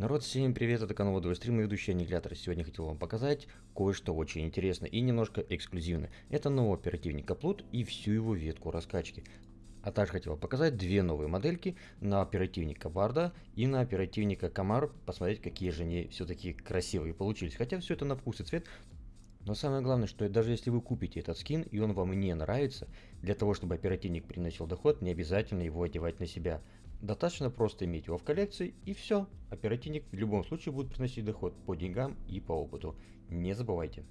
Народ, всем привет, это канал Водовый стрим и ведущий Аннигилятор. Сегодня хотел вам показать кое-что очень интересное и немножко эксклюзивное. Это новый оперативник Аплут и всю его ветку раскачки. А также хотел показать две новые модельки на оперативника Варда и на оперативника Камар. Посмотреть, какие же они все-таки красивые получились. Хотя все это на вкус и цвет. Но самое главное, что даже если вы купите этот скин и он вам не нравится, для того, чтобы оперативник приносил доход, не обязательно его одевать на себя. Достаточно просто иметь его в коллекции и все. Оперативник в любом случае будет приносить доход по деньгам и по опыту. Не забывайте.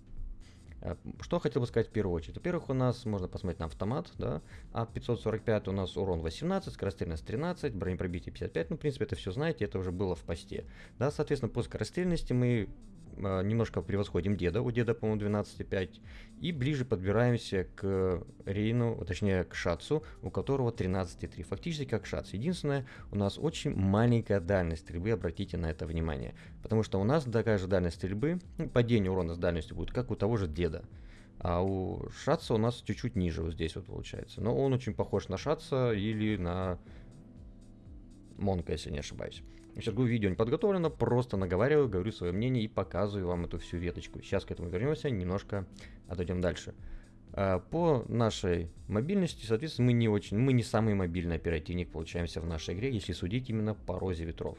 Э, что хотел бы сказать в первую очередь? Во-первых, у нас можно посмотреть на автомат, да, а 545 у нас урон 18, скорострельность 13, бронепробитие 55, ну, в принципе, это все знаете, это уже было в посте. Да, соответственно, по скорострельности мы немножко превосходим деда, у деда, по-моему, 12,5, и ближе подбираемся к Рейну, точнее, к Шацу, у которого 13,3, фактически как Шац. Единственное, у нас очень маленькая дальность стрельбы, обратите на это внимание, потому что у нас такая же дальность стрельбы, ну, падение урона с дальностью будет, как у того же деда. А у Шатса у нас чуть-чуть ниже вот здесь вот получается. Но он очень похож на Шатса или на Монка, если не ошибаюсь. Сейчас говорю, видео не подготовлено, просто наговариваю, говорю свое мнение и показываю вам эту всю веточку. Сейчас к этому вернемся, немножко отойдем дальше. А, по нашей мобильности, соответственно, мы не очень, мы не самый мобильный оперативник получаемся в нашей игре, если судить именно по розе ветров.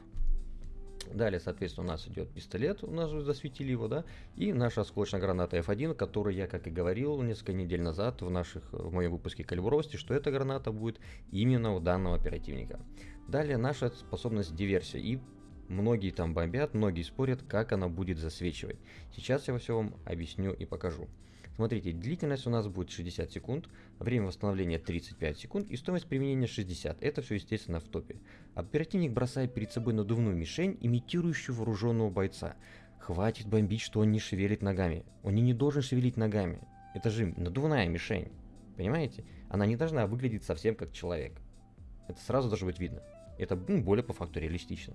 Далее, соответственно, у нас идет пистолет, у нас уже засветили его, да, и наша осколочная граната F1, которую я, как и говорил несколько недель назад в, наших, в моем выпуске калибровости, что эта граната будет именно у данного оперативника. Далее наша способность диверсия, и многие там бомбят, многие спорят, как она будет засвечивать. Сейчас я все вам объясню и покажу. Смотрите, длительность у нас будет 60 секунд, время восстановления 35 секунд и стоимость применения 60. Это все, естественно, в топе. Оперативник бросает перед собой надувную мишень, имитирующую вооруженного бойца. Хватит бомбить, что он не шевелит ногами. Он не должен шевелить ногами. Это же надувная мишень. Понимаете? Она не должна выглядеть совсем как человек. Это сразу должно быть видно. Это ну, более по факту реалистично.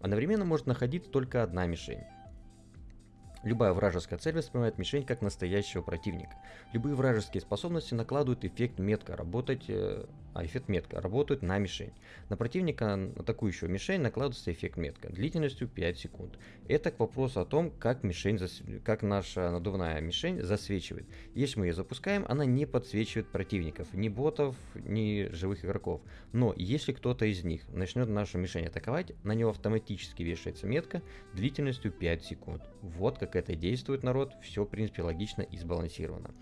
Одновременно может находиться только одна мишень. Любая вражеская цель воспринимает мишень как настоящего противника. Любые вражеские способности накладывают эффект метка работать, э, а эффект метка работают на мишень. На противника, атакующего мишень, накладывается эффект метка длительностью 5 секунд. Это к вопросу о том, как, мишень зас... как наша надувная мишень засвечивает. Если мы ее запускаем, она не подсвечивает противников, ни ботов, ни живых игроков. Но если кто-то из них начнет нашу мишень атаковать, на него автоматически вешается метка длительностью 5 секунд. Вот как как это действует народ, все в принципе логично и сбалансировано.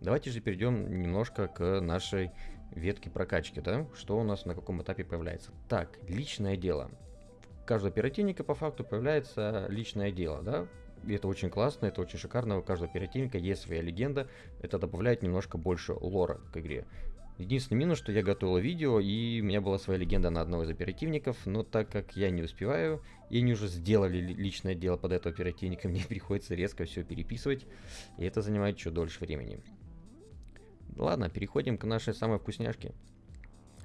Давайте же перейдем немножко к нашей ветке прокачки, да, что у нас на каком этапе появляется. Так, личное дело. У каждого оперативника по факту появляется личное дело, да, и это очень классно, это очень шикарно, у каждого оперативника есть своя легенда, это добавляет немножко больше лора к игре. Единственный минус, что я готовил видео, и у меня была своя легенда на одного из оперативников, но так как я не успеваю, и они уже сделали личное дело под этого оперативника, мне приходится резко все переписывать, и это занимает чуть дольше времени. Ладно, переходим к нашей самой вкусняшке.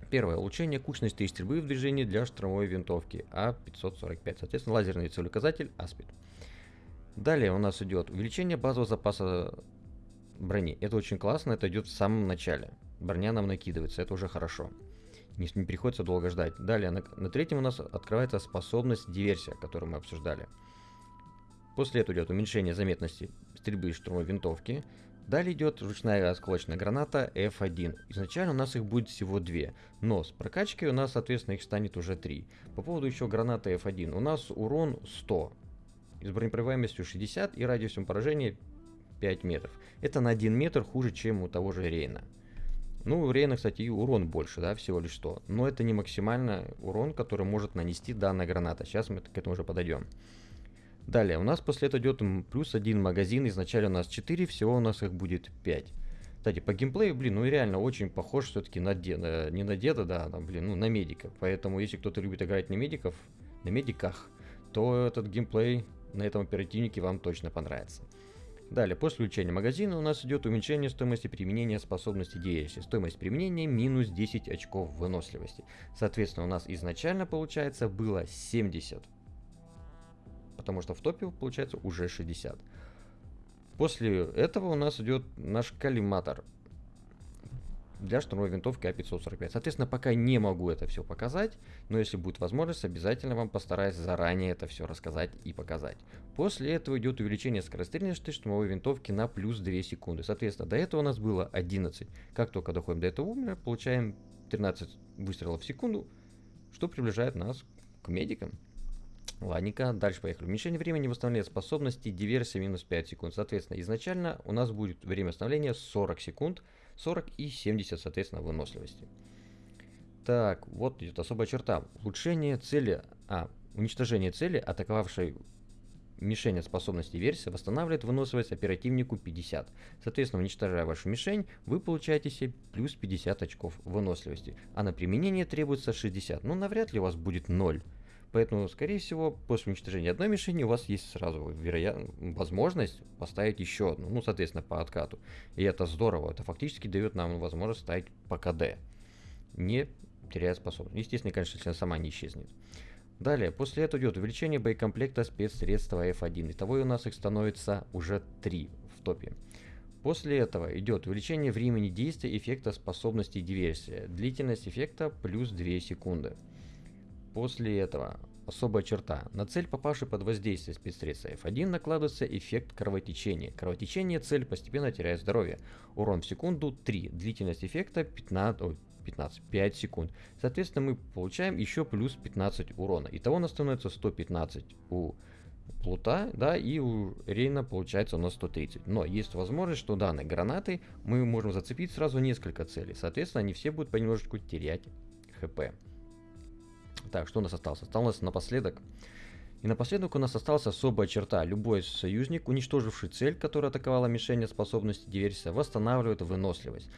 Первое. Улучшение кучности и стрельбы в движении для штурмовой винтовки А545. Соответственно, лазерный целеуказатель Аспид. Далее у нас идет увеличение базового запаса брони. Это очень классно, это идет в самом начале. Броня нам накидывается, это уже хорошо. Не, не приходится долго ждать. Далее, на, на третьем у нас открывается способность диверсия, которую мы обсуждали. После этого идет уменьшение заметности стрельбы из штурмовой винтовки. Далее идет ручная осколочная граната F1. Изначально у нас их будет всего две, но с прокачкой у нас, соответственно, их станет уже три. По поводу еще гранаты F1. У нас урон 100, с бронепробиваемостью 60 и радиусом поражения 5 метров. Это на 1 метр хуже, чем у того же Рейна. Ну, у Рейна, кстати, и урон больше, да, всего лишь 100. Но это не максимальный урон, который может нанести данная граната. Сейчас мы к этому уже подойдем. Далее, у нас после этого идет плюс один магазин. Изначально у нас 4, всего у нас их будет 5. Кстати, по геймплею, блин, ну реально очень похож все-таки на деда. Не на деда, да, там, блин, ну на медика. Поэтому, если кто-то любит играть на медиков, на медиках, то этот геймплей на этом оперативнике вам точно понравится. Далее, после увеличения магазина у нас идет уменьшение стоимости применения способности DLC. Стоимость применения минус 10 очков выносливости. Соответственно, у нас изначально получается было 70. Потому что в топе получается уже 60. После этого у нас идет наш коллиматор. Для штурмовой винтовки А545. Соответственно, пока не могу это все показать, но если будет возможность, обязательно вам постараюсь заранее это все рассказать и показать. После этого идет увеличение скорострельности штурмовой винтовки на плюс 2 секунды. Соответственно, до этого у нас было 11. Как только доходим до этого умера, получаем 13 выстрелов в секунду, что приближает нас к медикам. Ладненько, дальше поехали. Уменьшение времени восстановления способности, диверсия минус 5 секунд. Соответственно, изначально у нас будет время восстановления 40 секунд, 40 и 70, соответственно, выносливости. Так, вот идет особая черта. Улучшение цели, а, уничтожение цели, атаковавшей мишень от способности версии, восстанавливает выносливость оперативнику 50. Соответственно, уничтожая вашу мишень, вы получаете себе плюс 50 очков выносливости. А на применение требуется 60. Ну, навряд ли у вас будет 0. Поэтому, скорее всего, после уничтожения одной мишени у вас есть сразу вероят... возможность поставить еще одну, ну, соответственно, по откату. И это здорово, это фактически дает нам возможность ставить по КД, не теряя способность. Естественно, конечно, если она сама не исчезнет. Далее, после этого идет увеличение боекомплекта спецсредства F1. Итого у нас их становится уже 3 в топе. После этого идет увеличение времени действия эффекта способности диверсия. Длительность эффекта плюс 2 секунды. После этого особая черта. На цель, попавшую под воздействие спецсредства F1, накладывается эффект кровотечения. Кровотечение цель постепенно теряет здоровье. Урон в секунду 3. Длительность эффекта 15, ой, 15, 5 секунд. Соответственно, мы получаем еще плюс 15 урона. Итого у нас становится 115 у Плута, да, и у Рейна получается у нас 130. Но есть возможность, что данной гранаты мы можем зацепить сразу несколько целей. Соответственно, они все будут понемножечку терять хп. Так, что у нас осталось? Осталось напоследок. И напоследок у нас осталась особая черта. Любой союзник, уничтоживший цель, которая атаковала мишень способности диверсия, восстанавливает выносливость.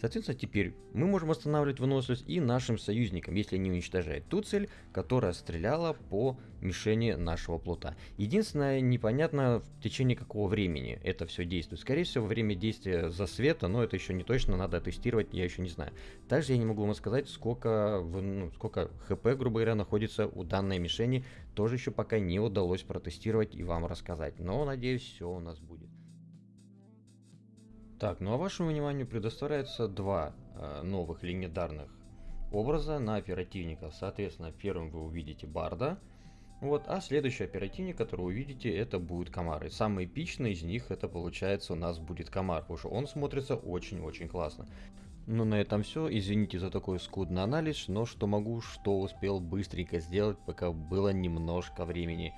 Соответственно, теперь мы можем восстанавливать выносливость и нашим союзникам, если они уничтожают ту цель, которая стреляла по мишени нашего плота. Единственное, непонятно в течение какого времени это все действует. Скорее всего, время действия засвета, но это еще не точно, надо тестировать, я еще не знаю. Также я не могу вам сказать, сколько, ну, сколько хп, грубо говоря, находится у данной мишени. Тоже еще пока не удалось протестировать и вам рассказать. Но, надеюсь, все у нас будет. Так, ну а вашему вниманию предоставляется два э, новых легендарных образа на оперативников. Соответственно, первым вы увидите Барда, вот, а следующий оперативник, который увидите, это будет Комар. И самый эпичный из них, это получается у нас будет Комар, потому что он смотрится очень-очень классно. Ну на этом все, извините за такой скудный анализ, но что могу, что успел быстренько сделать, пока было немножко времени.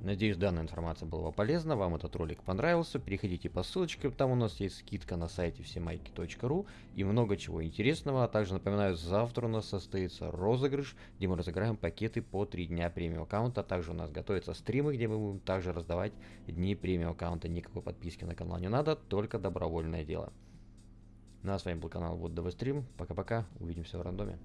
Надеюсь, данная информация была полезна, вам этот ролик понравился. Переходите по ссылочке, там у нас есть скидка на сайте всемайки.ру и много чего интересного. А также напоминаю, завтра у нас состоится розыгрыш, где мы разыграем пакеты по 3 дня премиум аккаунта. Также у нас готовятся стримы, где мы будем также раздавать дни премиум аккаунта. Никакой подписки на канал не надо, только добровольное дело. Ну а с вами был канал Вот ДВ Стрим. Пока-пока, увидимся в рандоме.